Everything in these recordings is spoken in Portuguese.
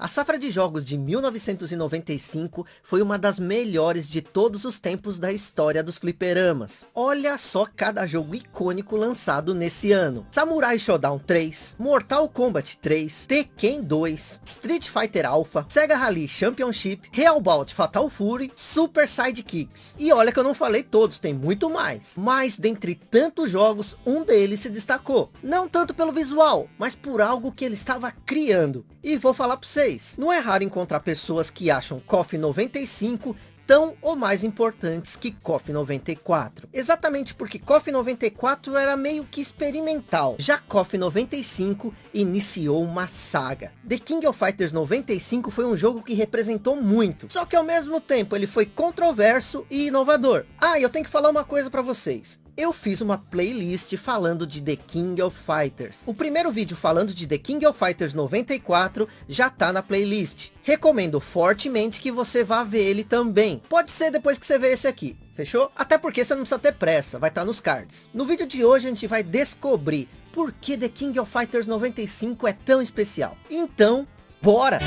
A safra de jogos de 1995 foi uma das melhores de todos os tempos da história dos fliperamas. Olha só cada jogo icônico lançado nesse ano. Samurai Shodown 3, Mortal Kombat 3, Tekken 2, Street Fighter Alpha, Sega Rally Championship, Real Bout Fatal Fury, Super Sidekicks. E olha que eu não falei todos, tem muito mais. Mas dentre tantos jogos, um deles se destacou. Não tanto pelo visual, mas por algo que ele estava criando. E vou falar para vocês não é raro encontrar pessoas que acham KOF 95 tão ou mais importantes que KOF 94. Exatamente porque KOF 94 era meio que experimental. Já KOF 95 iniciou uma saga. The King of Fighters 95 foi um jogo que representou muito. Só que ao mesmo tempo ele foi controverso e inovador. Ah, eu tenho que falar uma coisa para vocês eu fiz uma playlist falando de The King of Fighters. O primeiro vídeo falando de The King of Fighters 94 já tá na playlist. Recomendo fortemente que você vá ver ele também. Pode ser depois que você ver esse aqui. Fechou? Até porque você não precisa ter pressa, vai estar tá nos cards. No vídeo de hoje a gente vai descobrir por que The King of Fighters 95 é tão especial. Então, bora!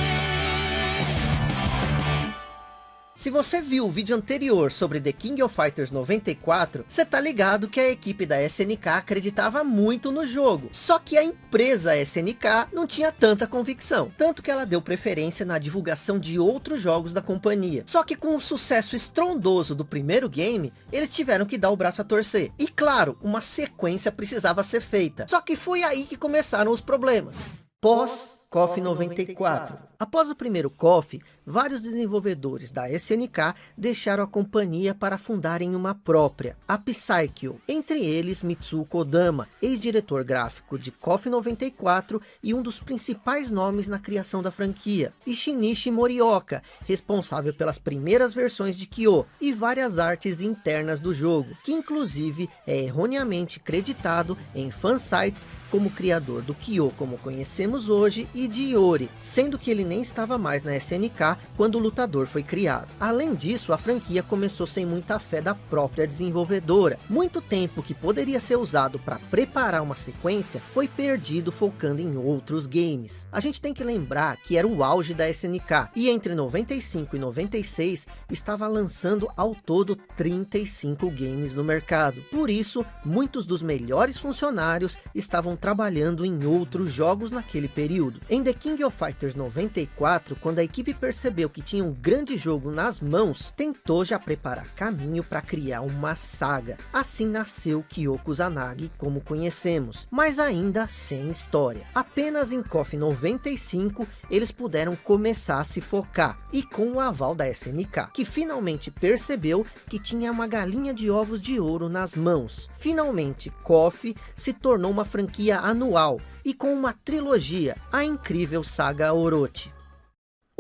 Se você viu o vídeo anterior sobre The King of Fighters 94, você tá ligado que a equipe da SNK acreditava muito no jogo. Só que a empresa SNK não tinha tanta convicção. Tanto que ela deu preferência na divulgação de outros jogos da companhia. Só que com o sucesso estrondoso do primeiro game, eles tiveram que dar o braço a torcer. E claro, uma sequência precisava ser feita. Só que foi aí que começaram os problemas. Pós KOF 94. Após o primeiro KOF, vários desenvolvedores da SNK deixaram a companhia para fundarem uma própria, a Psycho. Entre eles, Mitsuo Kodama, ex-diretor gráfico de KOF 94 e um dos principais nomes na criação da franquia. E Shinichi Morioka, responsável pelas primeiras versões de Kyo e várias artes internas do jogo, que inclusive é erroneamente creditado em fansites como criador do Kyo como conhecemos hoje e de Iori, sendo que ele nem estava mais na SNK quando o lutador foi criado. Além disso, a franquia começou sem muita fé da própria desenvolvedora. Muito tempo que poderia ser usado para preparar uma sequência foi perdido focando em outros games. A gente tem que lembrar que era o auge da SNK e entre 95 e 96 estava lançando ao todo 35 games no mercado. Por isso, muitos dos melhores funcionários estavam trabalhando em outros jogos naquele período. Em The King of Fighters 94, quando a equipe percebeu que tinha um grande jogo nas mãos, tentou já preparar caminho para criar uma saga. Assim nasceu Kyoko Zanagi como conhecemos, mas ainda sem história. Apenas em KOF 95 eles puderam começar a se focar, e com o aval da SNK, que finalmente percebeu que tinha uma galinha de ovos de ouro nas mãos. Finalmente, KOF se tornou uma franquia anual e com uma trilogia, a incrível saga Orochi.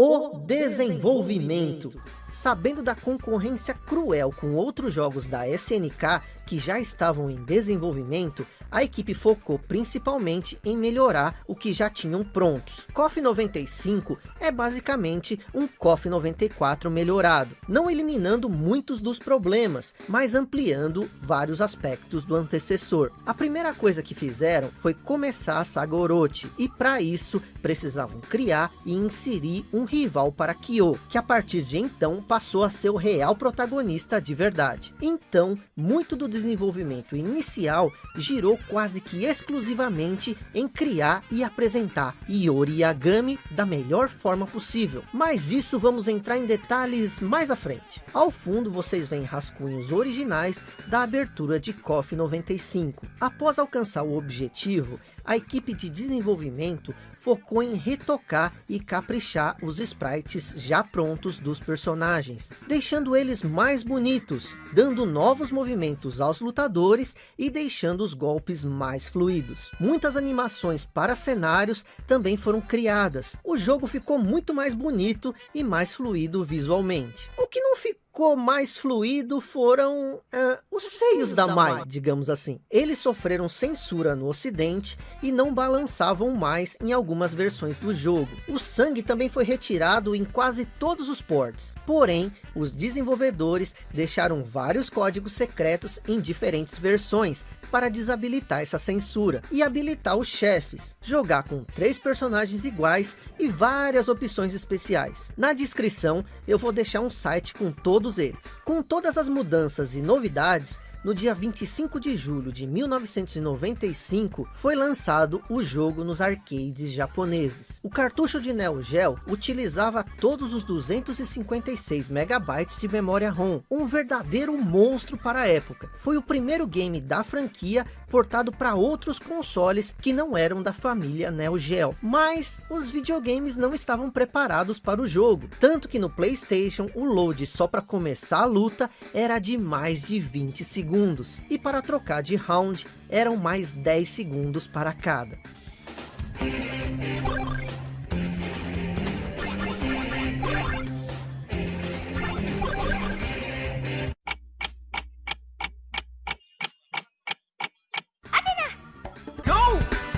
O desenvolvimento. Sabendo da concorrência cruel com outros jogos da SNK que já estavam em desenvolvimento, a equipe focou principalmente em melhorar o que já tinham prontos. KOF 95 é basicamente um KOF 94 melhorado, não eliminando muitos dos problemas, mas ampliando vários aspectos do antecessor. A primeira coisa que fizeram foi começar a saga Orochi, e para isso precisavam criar e inserir um rival para Kyo, que a partir de então passou a ser o real protagonista de verdade. Então, muito do desenvolvimento inicial girou quase que exclusivamente em criar e apresentar Iori Yagami da melhor forma possível. Mas isso vamos entrar em detalhes mais à frente. Ao fundo vocês veem rascunhos originais da abertura de KOF 95. Após alcançar o objetivo, a equipe de desenvolvimento focou em retocar e caprichar os sprites já prontos dos personagens, deixando eles mais bonitos, dando novos movimentos aos lutadores e deixando os golpes mais fluidos. Muitas animações para cenários também foram criadas. O jogo ficou muito mais bonito e mais fluido visualmente. O que não ficou ficou mais fluido foram uh, os seios da, da Mai, Mai, digamos assim. Eles sofreram censura no ocidente e não balançavam mais em algumas versões do jogo. O sangue também foi retirado em quase todos os ports. Porém, os desenvolvedores deixaram vários códigos secretos em diferentes versões, para desabilitar essa censura e habilitar os chefes, jogar com três personagens iguais e várias opções especiais. Na descrição eu vou deixar um site com todos eles. Com todas as mudanças e novidades, no dia 25 de julho de 1995, foi lançado o jogo nos arcades japoneses. O cartucho de Neo Geo utilizava todos os 256 megabytes de memória ROM, um verdadeiro monstro para a época. Foi o primeiro game da franquia portado para outros consoles que não eram da família Neo Geo. Mas os videogames não estavam preparados para o jogo, tanto que no Playstation o load só para começar a luta era de mais de 20 segundos, e para trocar de round eram mais 10 segundos para cada.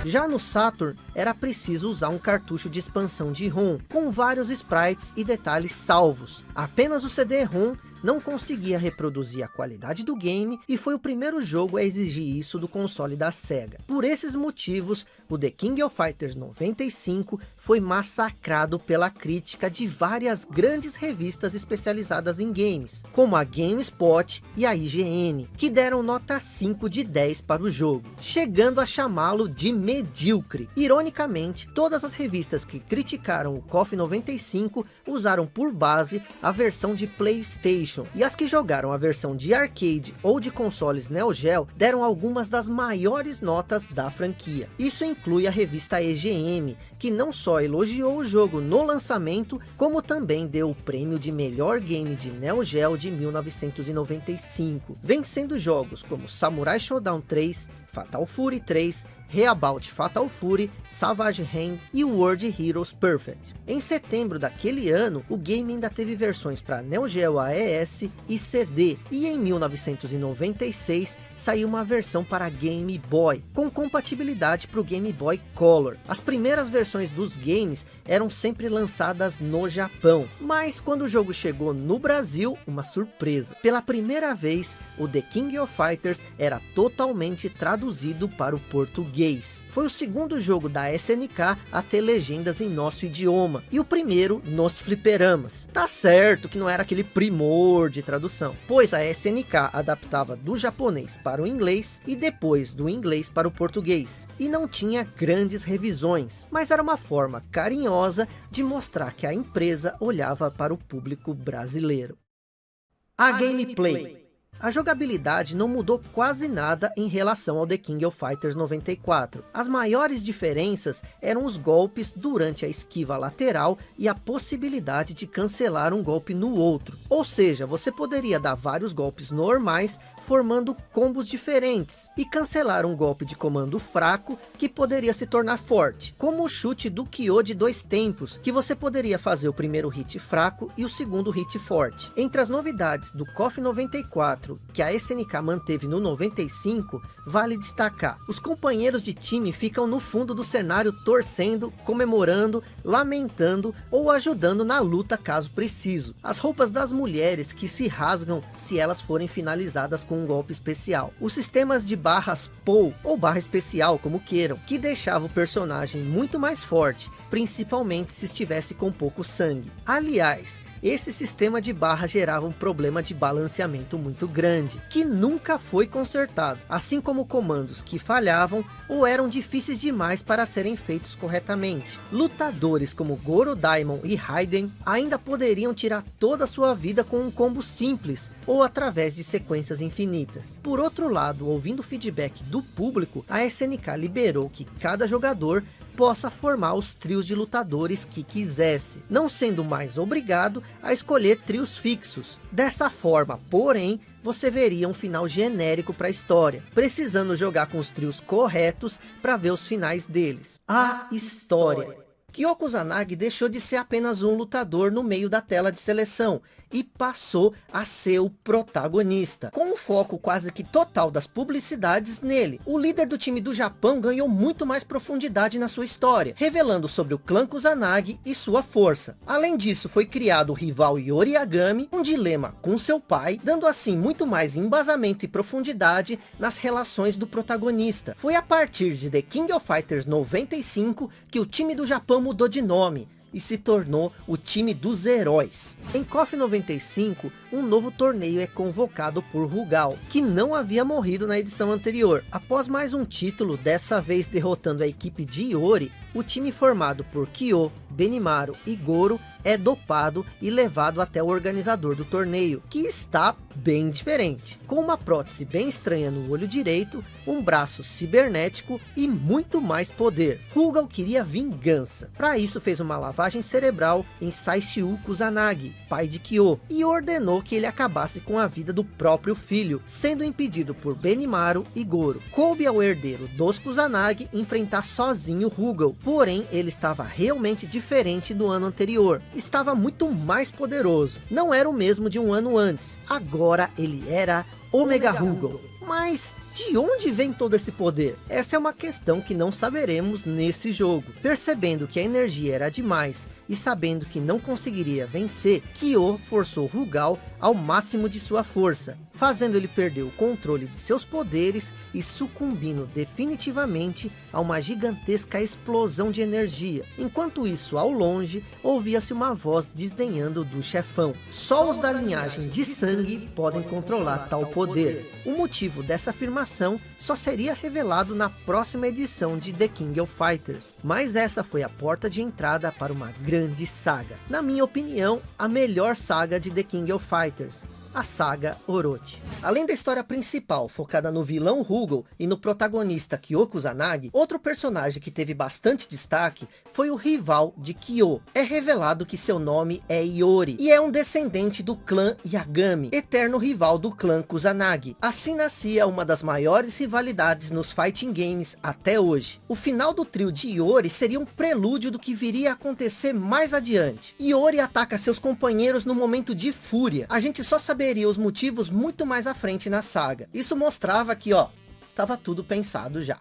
Já no Saturn, era preciso usar um cartucho de expansão de ROM, com vários sprites e detalhes salvos. Apenas o CD-ROM não conseguia reproduzir a qualidade do game e foi o primeiro jogo a exigir isso do console da SEGA. Por esses motivos, o The King of Fighters 95 foi massacrado pela crítica de várias grandes revistas especializadas em games, como a GameSpot e a IGN, que deram nota 5 de 10 para o jogo, chegando a chamá-lo de medíocre. Ironicamente, todas as revistas que criticaram o KOF 95 usaram por base a versão de Playstation e as que jogaram a versão de arcade ou de consoles Neo Geo deram algumas das maiores notas da franquia. Isso inclui a revista EGM, que não só elogiou o jogo no lançamento, como também deu o prêmio de melhor game de Neo Geo de 1995, vencendo jogos como Samurai Shodown 3, Fatal Fury 3, Reabout Fatal Fury, Savage Hand e World Heroes Perfect. Em setembro daquele ano, o game ainda teve versões para Neo Geo AES e CD, e em 1996 saiu uma versão para Game Boy, com compatibilidade para o Game Boy Color. As primeiras versões dos games eram sempre lançadas no Japão, mas quando o jogo chegou no Brasil, uma surpresa. Pela primeira vez, o The King of Fighters era totalmente traduzido para o português. Foi o segundo jogo da SNK a ter legendas em nosso idioma, e o primeiro nos fliperamas. Tá certo que não era aquele primor de tradução, pois a SNK adaptava do japonês para o inglês e depois do inglês para o português, e não tinha grandes revisões, mas era uma forma carinhosa de mostrar que a empresa olhava para o público brasileiro. A, a gameplay. gameplay. A jogabilidade não mudou quase nada em relação ao The King of Fighters 94. As maiores diferenças eram os golpes durante a esquiva lateral e a possibilidade de cancelar um golpe no outro. Ou seja, você poderia dar vários golpes normais formando combos diferentes e cancelar um golpe de comando fraco que poderia se tornar forte, como o chute do Kyo de dois tempos, que você poderia fazer o primeiro hit fraco e o segundo hit forte. Entre as novidades do KOF 94 que a SNK manteve no 95, vale destacar. Os companheiros de time ficam no fundo do cenário torcendo, comemorando, lamentando ou ajudando na luta caso preciso. As roupas das mulheres que se rasgam se elas forem finalizadas com um golpe especial. Os sistemas de barras POW ou barra especial como queiram, que deixava o personagem muito mais forte, principalmente se estivesse com pouco sangue. Aliás, esse sistema de barra gerava um problema de balanceamento muito grande, que nunca foi consertado, assim como comandos que falhavam ou eram difíceis demais para serem feitos corretamente. Lutadores como Goro Daimon e Raiden ainda poderiam tirar toda a sua vida com um combo simples, ou através de sequências infinitas. Por outro lado, ouvindo o feedback do público, a SNK liberou que cada jogador possa formar os trios de lutadores que quisesse, não sendo mais obrigado a escolher trios fixos. Dessa forma, porém, você veria um final genérico para a história, precisando jogar com os trios corretos para ver os finais deles. A história. Kyoko Zanagi deixou de ser apenas um lutador no meio da tela de seleção e passou a ser o protagonista, com o foco quase que total das publicidades nele. O líder do time do Japão ganhou muito mais profundidade na sua história, revelando sobre o clã Kusanagi e sua força. Além disso, foi criado o rival Yori Yagami, um dilema com seu pai, dando assim muito mais embasamento e profundidade nas relações do protagonista. Foi a partir de The King of Fighters 95 que o time do Japão mudou de nome, e se tornou o time dos heróis. Em KOF 95, um novo torneio é convocado por Rugal, que não havia morrido na edição anterior. Após mais um título, dessa vez derrotando a equipe de Iori, o time formado por Kyo, Benimaru e Goro é dopado e levado até o organizador do torneio, que está bem diferente. Com uma prótese bem estranha no olho direito, um braço cibernético e muito mais poder. Rugal queria vingança. Para isso fez uma lavagem cerebral em Saishiu Kusanagi, pai de Kyo, e ordenou que ele acabasse com a vida do próprio filho, sendo impedido por Benimaru e Goro. Coube ao herdeiro dos Kusanagi enfrentar sozinho Rugal, porém ele estava realmente diferente do ano anterior. Estava muito mais poderoso. Não era o mesmo de um ano antes. Agora ele era Omega, Omega Rugal. Mas de onde vem todo esse poder? Essa é uma questão que não saberemos nesse jogo. Percebendo que a energia era demais e sabendo que não conseguiria vencer, Kyo forçou Rugal ao máximo de sua força, fazendo ele perder o controle de seus poderes e sucumbindo definitivamente a uma gigantesca explosão de energia. Enquanto isso, ao longe, ouvia-se uma voz desdenhando do chefão. Só os da linhagem de sangue podem controlar tal poder. O motivo dessa afirmação só seria revelado na próxima edição de The King of Fighters. Mas essa foi a porta de entrada para uma grande saga. Na minha opinião, a melhor saga de The King of Fighters a saga Orochi. Além da história principal, focada no vilão Rugal e no protagonista Kyoko Zanagi, outro personagem que teve bastante destaque foi o rival de Kyo. É revelado que seu nome é Iori, e é um descendente do clã Yagami, eterno rival do clã Kusanagi. Assim nascia uma das maiores rivalidades nos fighting games até hoje. O final do trio de Iori seria um prelúdio do que viria a acontecer mais adiante. Iori ataca seus companheiros no momento de fúria. A gente só saberia saberia os motivos muito mais à frente na saga. Isso mostrava que, ó, estava tudo pensado já.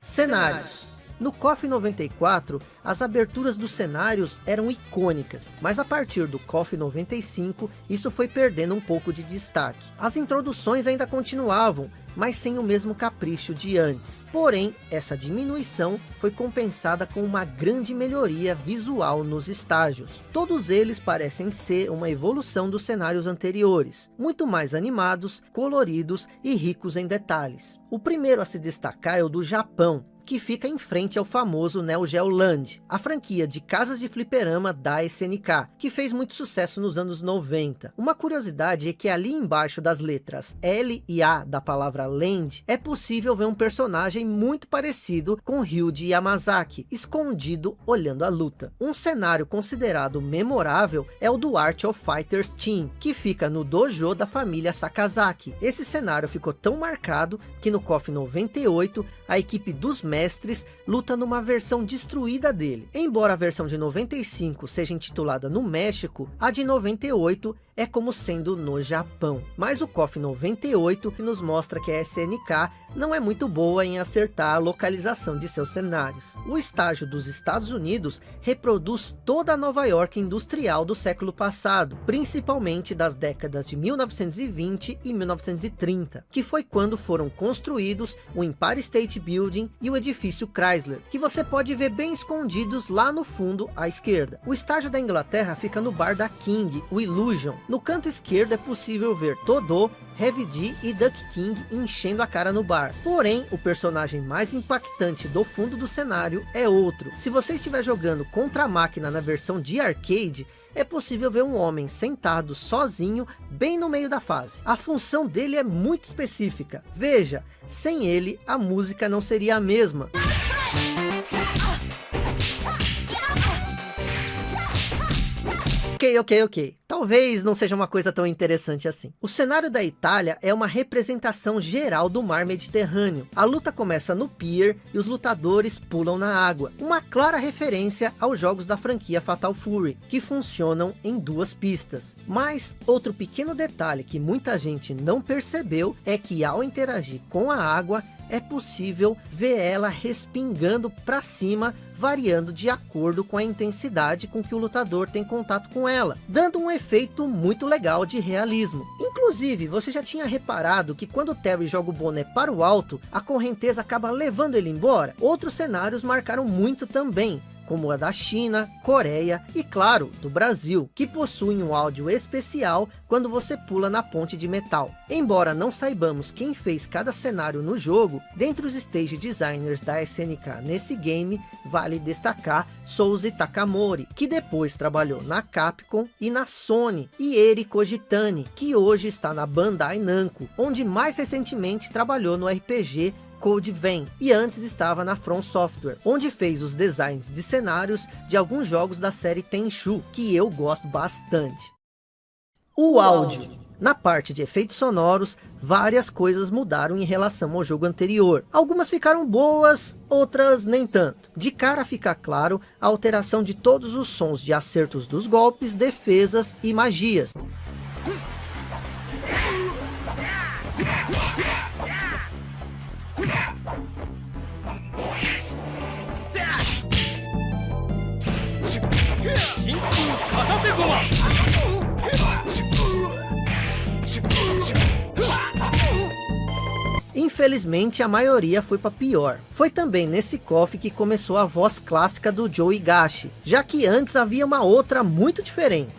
Cenários. No KOF 94, as aberturas dos cenários eram icônicas, mas a partir do KOF 95, isso foi perdendo um pouco de destaque. As introduções ainda continuavam, mas sem o mesmo capricho de antes. Porém, essa diminuição foi compensada com uma grande melhoria visual nos estágios. Todos eles parecem ser uma evolução dos cenários anteriores, muito mais animados, coloridos e ricos em detalhes. O primeiro a se destacar é o do Japão, que fica em frente ao famoso Neo Geo Land, a franquia de casas de fliperama da SNK, que fez muito sucesso nos anos 90. Uma curiosidade é que ali embaixo das letras L e A da palavra Land, é possível ver um personagem muito parecido com Ryuji Yamazaki, escondido olhando a luta. Um cenário considerado memorável é o do Art of Fighters Team, que fica no dojo da família Sakazaki. Esse cenário ficou tão marcado que no KOF 98, a equipe dos mestres luta numa versão destruída dele. Embora a versão de 95 seja intitulada no México, a de 98 é como sendo no Japão. Mas o KOF 98 nos mostra que a SNK não é muito boa em acertar a localização de seus cenários. O estágio dos Estados Unidos reproduz toda a Nova York industrial do século passado, principalmente das décadas de 1920 e 1930, que foi quando foram construídos o Empire State Building e o edifício Chrysler, que você pode ver bem escondidos lá no fundo à esquerda. O estágio da Inglaterra fica no bar da King, o Illusion, no canto esquerdo é possível ver Todô, Heavy D e Duck King enchendo a cara no bar. Porém, o personagem mais impactante do fundo do cenário é outro. Se você estiver jogando contra a máquina na versão de arcade, é possível ver um homem sentado sozinho bem no meio da fase. A função dele é muito específica. Veja, sem ele a música não seria a mesma. Ok, ok, ok. Talvez não seja uma coisa tão interessante assim. O cenário da Itália é uma representação geral do mar Mediterrâneo. A luta começa no pier e os lutadores pulam na água. Uma clara referência aos jogos da franquia Fatal Fury, que funcionam em duas pistas. Mas outro pequeno detalhe que muita gente não percebeu é que ao interagir com a água, é possível ver ela respingando para cima, variando de acordo com a intensidade com que o lutador tem contato com ela, dando um efeito muito legal de realismo. Inclusive, você já tinha reparado que quando o Terry joga o boné para o alto, a correnteza acaba levando ele embora? Outros cenários marcaram muito também, como a da China, Coreia e claro, do Brasil, que possuem um áudio especial quando você pula na ponte de metal. Embora não saibamos quem fez cada cenário no jogo, dentre os stage designers da SNK nesse game, vale destacar Souzi Takamori, que depois trabalhou na Capcom e na Sony, e Eri Kojitani, que hoje está na Bandai Namco, onde mais recentemente trabalhou no RPG Code Vein, e antes estava na From Software, onde fez os designs de cenários de alguns jogos da série Tenchu, que eu gosto bastante. O áudio. Na parte de efeitos sonoros, várias coisas mudaram em relação ao jogo anterior. Algumas ficaram boas, outras nem tanto. De cara fica claro a alteração de todos os sons de acertos dos golpes, defesas e magias. Infelizmente a maioria foi para pior. Foi também nesse KOF que começou a voz clássica do Joe Higashi, já que antes havia uma outra muito diferente.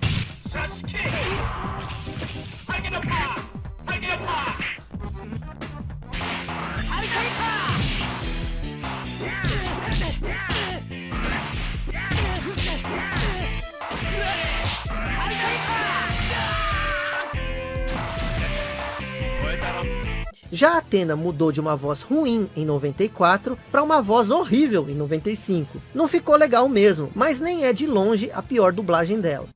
Já a Atena mudou de uma voz ruim em 94 para uma voz horrível em 95. Não ficou legal mesmo, mas nem é de longe a pior dublagem dela.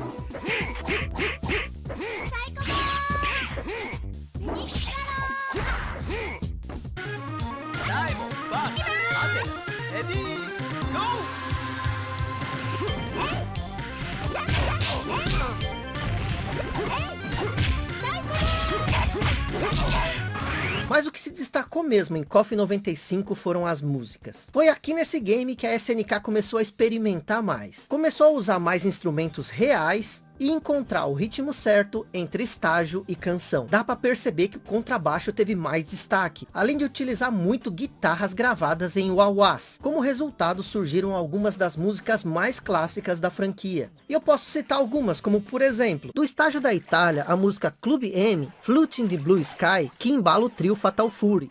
Destacou mesmo em KOF 95 foram as músicas. Foi aqui nesse game que a SNK começou a experimentar mais. Começou a usar mais instrumentos reais e encontrar o ritmo certo entre estágio e canção. Dá para perceber que o contrabaixo teve mais destaque, além de utilizar muito guitarras gravadas em wah-wahs. Como resultado surgiram algumas das músicas mais clássicas da franquia. E eu posso citar algumas, como por exemplo, do estágio da Itália, a música Club M, Flute in the Blue Sky, que embala o trio Fatal Fury.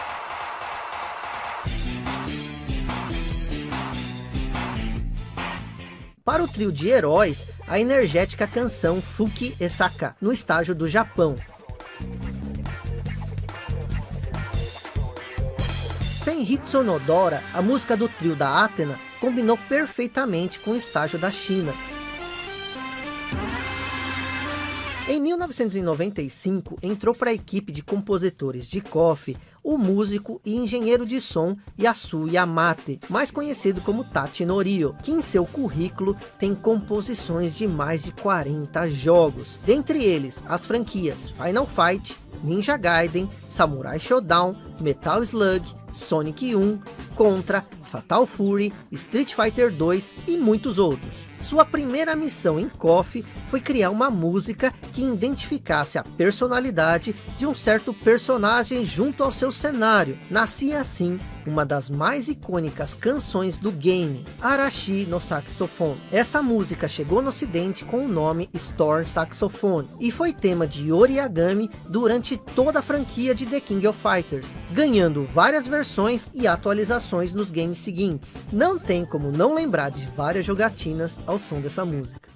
Para o trio de heróis, a energética canção Fuki Esaka, no estágio do Japão. Sem Hitsonodora, a música do trio da Athena combinou perfeitamente com o estágio da China. Em 1995, entrou para a equipe de compositores de KOF o músico e engenheiro de som Yasu Yamate, mais conhecido como Tachi Norio, que em seu currículo tem composições de mais de 40 jogos, dentre eles as franquias Final Fight, Ninja Gaiden, Samurai Shodown, Metal Slug, Sonic 1, Contra, Fatal Fury, Street Fighter 2 e muitos outros. Sua primeira missão em KOF foi criar uma música que identificasse a personalidade de um certo personagem junto ao seu cenário. Nascia assim uma das mais icônicas canções do game, Arashi no Saxophone. Essa música chegou no ocidente com o nome Storm Saxophone e foi tema de Oriagami durante toda a franquia de The King of Fighters, ganhando várias versões e atualizações nos games seguintes. Não tem como não lembrar de várias jogatinas ao som dessa música.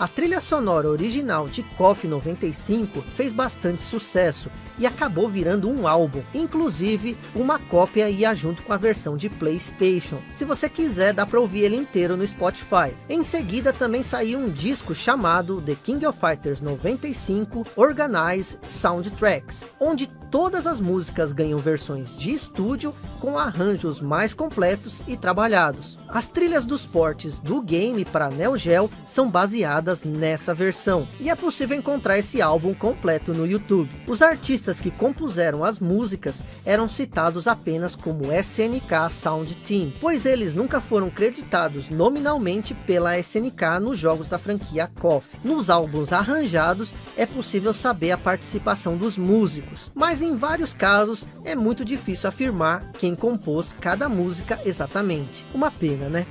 A trilha sonora original de KOF 95 fez bastante sucesso e acabou virando um álbum. Inclusive, uma cópia ia junto com a versão de Playstation. Se você quiser, dá para ouvir ele inteiro no Spotify. Em seguida, também saiu um disco chamado The King of Fighters 95 Organize Soundtracks, onde todas as músicas ganham versões de estúdio com arranjos mais completos e trabalhados. As trilhas dos portes do game para Neo Geo são baseadas nessa versão, e é possível encontrar esse álbum completo no YouTube. Os artistas que compuseram as músicas eram citados apenas como SNK Sound Team, pois eles nunca foram creditados nominalmente pela SNK nos jogos da franquia KOF. Nos álbuns arranjados é possível saber a participação dos músicos, mas em vários casos é muito difícil afirmar quem compôs cada música exatamente. Uma pena, né?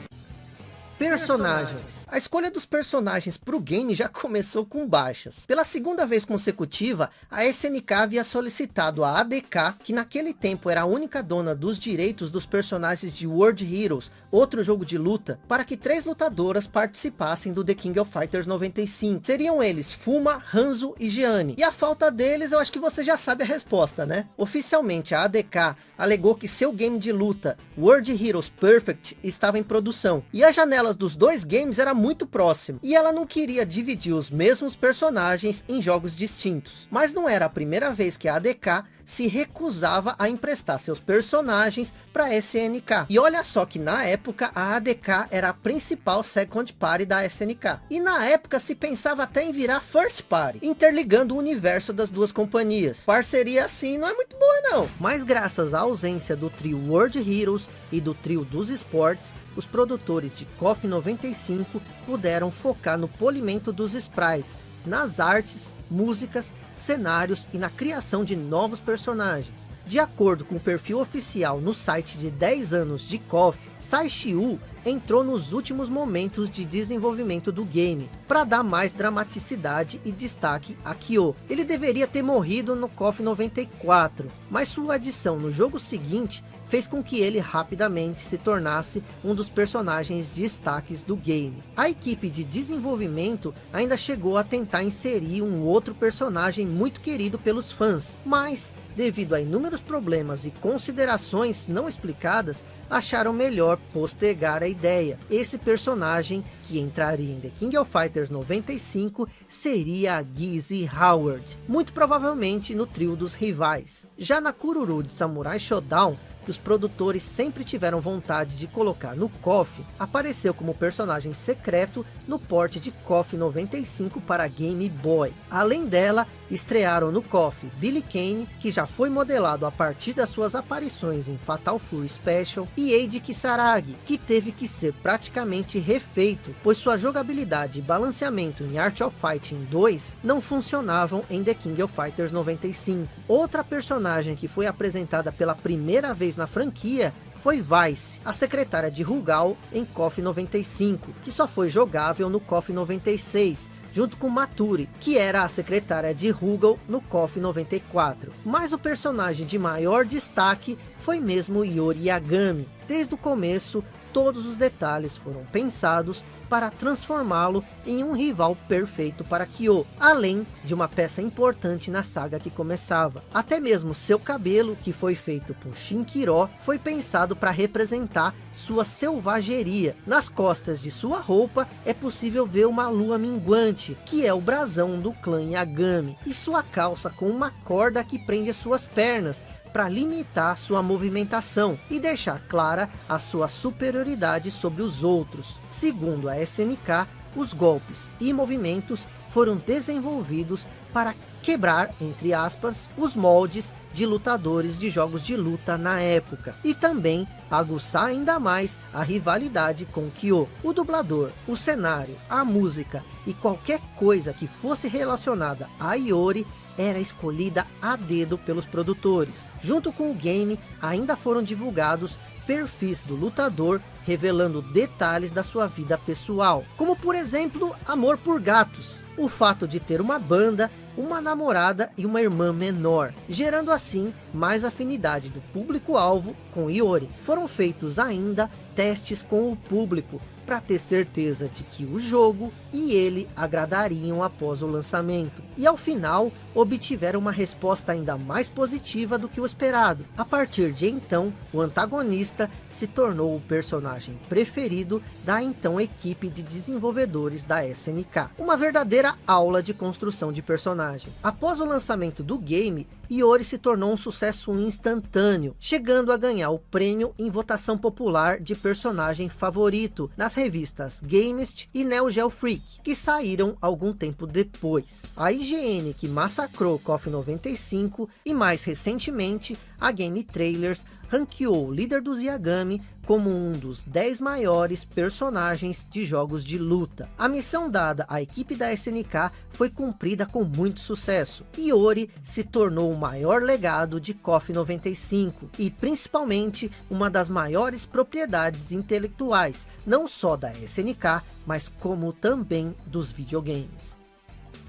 Personagens. A escolha dos personagens para o game já começou com baixas. Pela segunda vez consecutiva, a SNK havia solicitado a ADK, que naquele tempo era a única dona dos direitos dos personagens de World Heroes, outro jogo de luta, para que três lutadoras participassem do The King of Fighters 95. Seriam eles Fuma, Hanzo e Gianni. E a falta deles, eu acho que você já sabe a resposta, né? Oficialmente, a ADK alegou que seu game de luta, World Heroes Perfect, estava em produção. E a janela dos dois games era muito próximo, e ela não queria dividir os mesmos personagens em jogos distintos. Mas não era a primeira vez que a ADK se recusava a emprestar seus personagens para SNK. E olha só que na época a ADK era a principal second party da SNK. E na época se pensava até em virar first party, interligando o universo das duas companhias. Parceria assim não é muito boa não. Mas graças à ausência do trio World Heroes e do trio dos esportes, os produtores de KOF 95 puderam focar no polimento dos sprites, nas artes, músicas, cenários e na criação de novos personagens. De acordo com o perfil oficial no site de 10 anos de KOF, Sai Shiu entrou nos últimos momentos de desenvolvimento do game, para dar mais dramaticidade e destaque a Kyo. Ele deveria ter morrido no KOF 94, mas sua adição no jogo seguinte fez com que ele rapidamente se tornasse um dos personagens destaques do game. A equipe de desenvolvimento ainda chegou a tentar inserir um outro personagem muito querido pelos fãs, mas devido a inúmeros problemas e considerações não explicadas, acharam melhor postergar a ideia. Esse personagem que entraria em The King of Fighters 95 seria a Gizzy Howard, muito provavelmente no trio dos rivais. Já na Kururu de Samurai Shodown, que os produtores sempre tiveram vontade de colocar no KOF, apareceu como personagem secreto no porte de KOF 95 para Game Boy. Além dela, estrearam no KOF Billy Kane, que já foi modelado a partir das suas aparições em Fatal Fury Special, e Eiji Kisaragi, que teve que ser praticamente refeito, pois sua jogabilidade e balanceamento em Art of Fighting 2 não funcionavam em The King of Fighters 95. Outra personagem que foi apresentada pela primeira vez na franquia foi Vice, a secretária de Rugal em KOF 95, que só foi jogável no KOF 96, junto com Maturi, que era a secretária de Rugal no KOF 94. Mas o personagem de maior destaque foi mesmo Yori Yagami. Desde o começo, todos os detalhes foram pensados para transformá-lo em um rival perfeito para Kyo, além de uma peça importante na saga que começava. Até mesmo seu cabelo, que foi feito por Shinkiro, foi pensado para representar sua selvageria. Nas costas de sua roupa é possível ver uma lua minguante, que é o brasão do clã Yagami, e sua calça com uma corda que prende as suas pernas, para limitar sua movimentação e deixar clara a sua superioridade sobre os outros. Segundo a SNK, os golpes e movimentos foram desenvolvidos para quebrar, entre aspas, os moldes de lutadores de jogos de luta na época, e também aguçar ainda mais a rivalidade com Kyo. O dublador, o cenário, a música e qualquer coisa que fosse relacionada a Iori era escolhida a dedo pelos produtores. Junto com o game, ainda foram divulgados perfis do lutador, revelando detalhes da sua vida pessoal, como por exemplo, amor por gatos, o fato de ter uma banda, uma namorada e uma irmã menor, gerando assim mais afinidade do público-alvo com Iori. Foram feitos ainda testes com o público, para ter certeza de que o jogo e ele agradariam após o lançamento. E ao final, obtiveram uma resposta ainda mais positiva do que o esperado. A partir de então, o antagonista se tornou o personagem preferido da então equipe de desenvolvedores da SNK. Uma verdadeira aula de construção de personagem. Após o lançamento do game, Iori se tornou um sucesso instantâneo, chegando a ganhar o prêmio em votação popular de personagem favorito nas revistas Gamest e Neo Geo Freak, que saíram algum tempo depois. A IGN, que massacrou KOF 95 e mais recentemente a Game Trailers ranqueou o líder dos Yagami como um dos 10 maiores personagens de jogos de luta. A missão dada à equipe da SNK foi cumprida com muito sucesso. Iori se tornou o maior legado de KOF 95 e principalmente uma das maiores propriedades intelectuais, não só da SNK, mas como também dos videogames.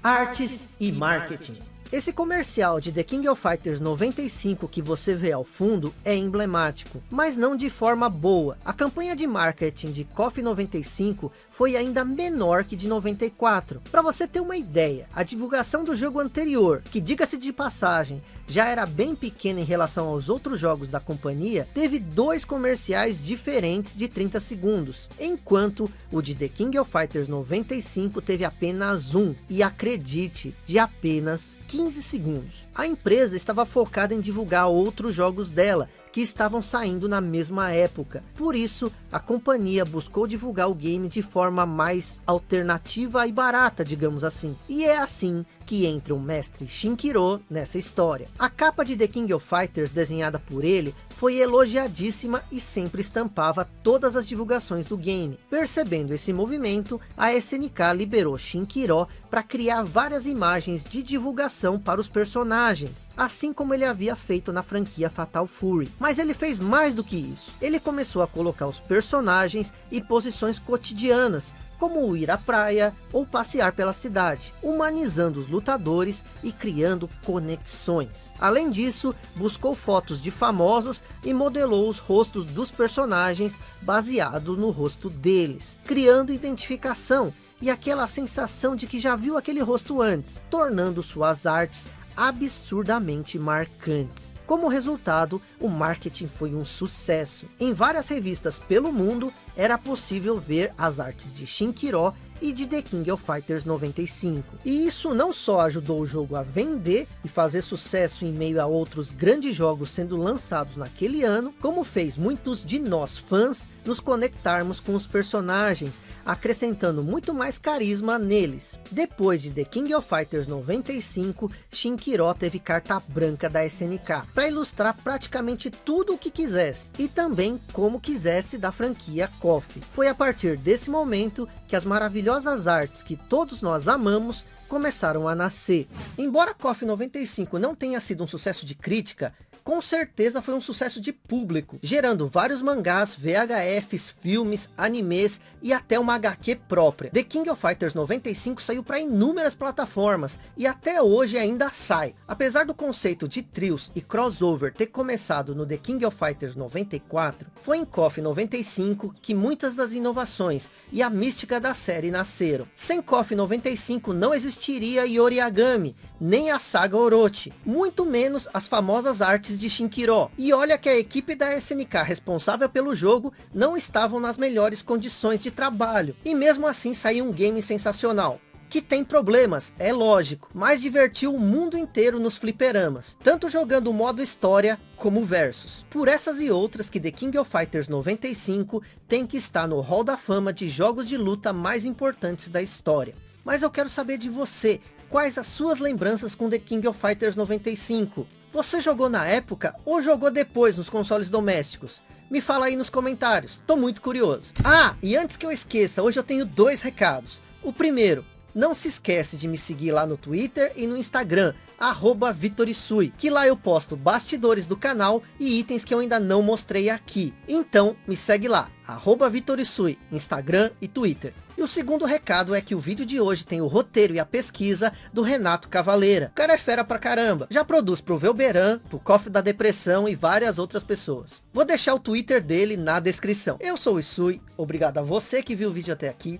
Artes e marketing. Esse comercial de The King of Fighters 95 que você vê ao fundo é emblemático, mas não de forma boa. A campanha de marketing de KOF 95 foi ainda menor que de 94. Para você ter uma ideia, a divulgação do jogo anterior, que diga-se de passagem, já era bem pequena em relação aos outros jogos da companhia, teve dois comerciais diferentes de 30 segundos, enquanto o de The King of Fighters 95 teve apenas um, e acredite, de apenas 15 segundos. A empresa estava focada em divulgar outros jogos dela, que estavam saindo na mesma época. Por isso, a companhia buscou divulgar o game de forma mais alternativa e barata, digamos assim. E é assim que entra o mestre Shinkiro nessa história. A capa de The King of Fighters desenhada por ele foi elogiadíssima e sempre estampava todas as divulgações do game. Percebendo esse movimento, a SNK liberou Shinkiro para criar várias imagens de divulgação para os personagens, assim como ele havia feito na franquia Fatal Fury. Mas ele fez mais do que isso. Ele começou a colocar os personagens em posições cotidianas, como ir à praia ou passear pela cidade, humanizando os lutadores e criando conexões. Além disso, buscou fotos de famosos e modelou os rostos dos personagens baseado no rosto deles, criando identificação e aquela sensação de que já viu aquele rosto antes, tornando suas artes absurdamente marcantes. Como resultado, o marketing foi um sucesso. Em várias revistas pelo mundo, era possível ver as artes de Shinkiro e de The King of Fighters 95. E isso não só ajudou o jogo a vender e fazer sucesso em meio a outros grandes jogos sendo lançados naquele ano, como fez muitos de nós fãs nos conectarmos com os personagens, acrescentando muito mais carisma neles. Depois de The King of Fighters 95, Shinkiro teve carta branca da SNK, para ilustrar praticamente tudo o que quisesse, e também como quisesse da franquia KOF. Foi a partir desse momento que as maravilhosas artes que todos nós amamos começaram a nascer. Embora KOF 95 não tenha sido um sucesso de crítica, com certeza foi um sucesso de público, gerando vários mangás, VHFs, filmes, animes e até uma HQ própria. The King of Fighters 95 saiu para inúmeras plataformas e até hoje ainda sai. Apesar do conceito de trios e crossover ter começado no The King of Fighters 94, foi em KOF 95 que muitas das inovações e a mística da série nasceram. Sem KOF 95 não existiria Yoriagami, nem a saga Orochi, muito menos as famosas artes de Shinkiro. E olha que a equipe da SNK responsável pelo jogo não estavam nas melhores condições de trabalho. E mesmo assim saiu um game sensacional que tem problemas, é lógico, mas divertiu o mundo inteiro nos fliperamas, tanto jogando o modo história como versus. Por essas e outras que The King of Fighters 95 tem que estar no hall da fama de jogos de luta mais importantes da história. Mas eu quero saber de você, quais as suas lembranças com The King of Fighters 95? Você jogou na época ou jogou depois nos consoles domésticos? Me fala aí nos comentários, tô muito curioso. Ah, e antes que eu esqueça, hoje eu tenho dois recados. O primeiro, não se esquece de me seguir lá no Twitter e no Instagram, arroba Vitorisui, que lá eu posto bastidores do canal e itens que eu ainda não mostrei aqui. Então, me segue lá, arroba Vitorisui, Instagram e Twitter. E o segundo recado é que o vídeo de hoje tem o roteiro e a pesquisa do Renato Cavaleira. O cara é fera pra caramba. Já produz pro Velberan, pro Coffee da Depressão e várias outras pessoas. Vou deixar o Twitter dele na descrição. Eu sou o Isui, obrigado a você que viu o vídeo até aqui.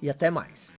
E até mais.